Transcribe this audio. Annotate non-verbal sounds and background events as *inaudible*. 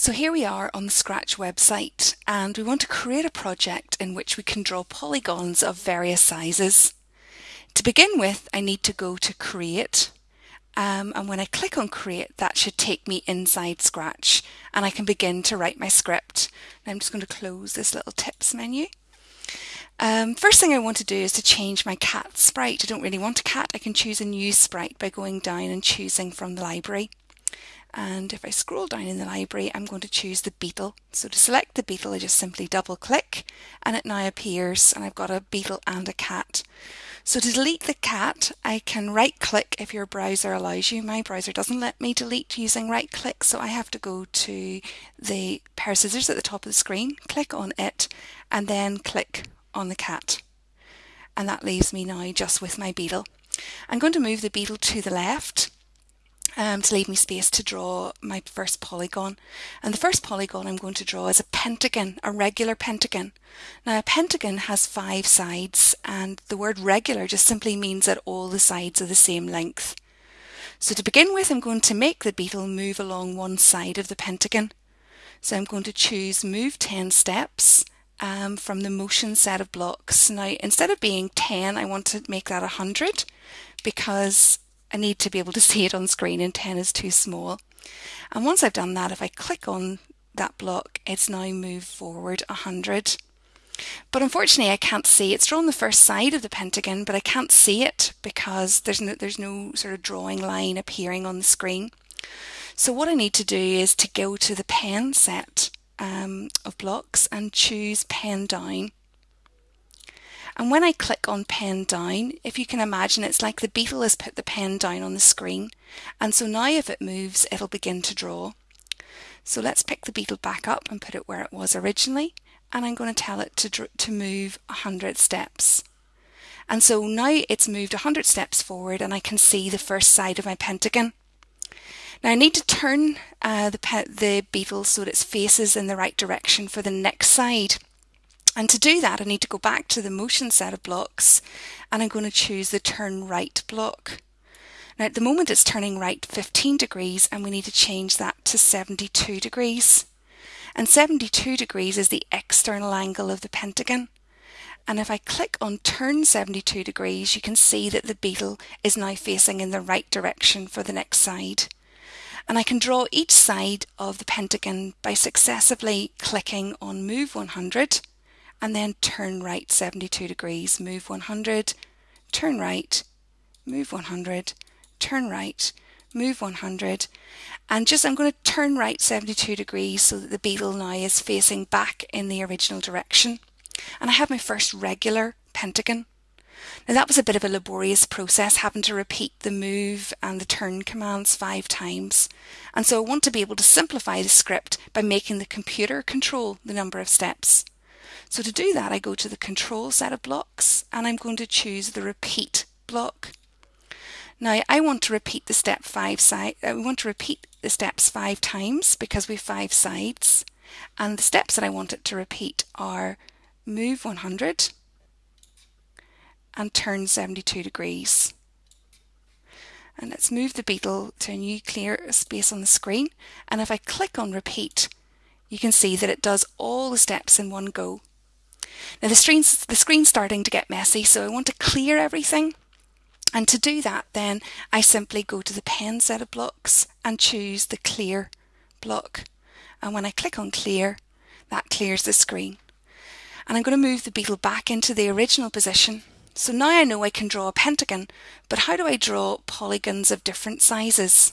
So here we are on the Scratch website and we want to create a project in which we can draw polygons of various sizes. To begin with I need to go to create um, and when I click on create that should take me inside Scratch and I can begin to write my script. Now I'm just going to close this little tips menu. Um, first thing I want to do is to change my cat sprite. I don't really want a cat. I can choose a new sprite by going down and choosing from the library and if I scroll down in the library I'm going to choose the beetle. So to select the beetle I just simply double click and it now appears and I've got a beetle and a cat. So to delete the cat I can right click if your browser allows you. My browser doesn't let me delete using right click so I have to go to the pair of scissors at the top of the screen click on it and then click on the cat. And that leaves me now just with my beetle. I'm going to move the beetle to the left um, to leave me space to draw my first polygon. And the first polygon I'm going to draw is a pentagon, a regular pentagon. Now a pentagon has five sides and the word regular just simply means that all the sides are the same length. So to begin with I'm going to make the beetle move along one side of the pentagon. So I'm going to choose move 10 steps um, from the motion set of blocks. Now instead of being 10 I want to make that 100 because I need to be able to *laughs* see it on screen and 10 is too small. And once I've done that, if I click on that block, it's now moved forward 100. But unfortunately I can't see, it's drawn the first side of the pentagon, but I can't see it because there's no, there's no sort of drawing line appearing on the screen. So what I need to do is to go to the pen set um, of blocks and choose pen down. And when I click on pen down, if you can imagine, it's like the beetle has put the pen down on the screen. And so now if it moves, it'll begin to draw. So let's pick the beetle back up and put it where it was originally. And I'm going to tell it to, to move 100 steps. And so now it's moved 100 steps forward and I can see the first side of my pentagon. Now I need to turn uh, the, the beetle so that its faces in the right direction for the next side. And to do that, I need to go back to the motion set of blocks and I'm going to choose the turn right block. Now at the moment it's turning right 15 degrees and we need to change that to 72 degrees. And 72 degrees is the external angle of the pentagon. And if I click on turn 72 degrees, you can see that the beetle is now facing in the right direction for the next side. And I can draw each side of the pentagon by successively clicking on move 100 and then turn right 72 degrees, move 100, turn right, move 100, turn right, move 100 and just I'm going to turn right 72 degrees so that the beetle now is facing back in the original direction and I have my first regular pentagon. Now that was a bit of a laborious process having to repeat the move and the turn commands five times and so I want to be able to simplify the script by making the computer control the number of steps. So to do that, I go to the control set of blocks and I'm going to choose the repeat block. Now I want to repeat the step five side, uh, I want to repeat the steps five times because we have five sides. And the steps that I want it to repeat are move 100 and turn 72 degrees. And let's move the beetle to a new clear space on the screen. And if I click on repeat, you can see that it does all the steps in one go. Now the screen's, the screen's starting to get messy, so I want to clear everything. And to do that, then I simply go to the pen set of blocks and choose the clear block. And when I click on clear, that clears the screen. And I'm going to move the beetle back into the original position. So now I know I can draw a pentagon, but how do I draw polygons of different sizes?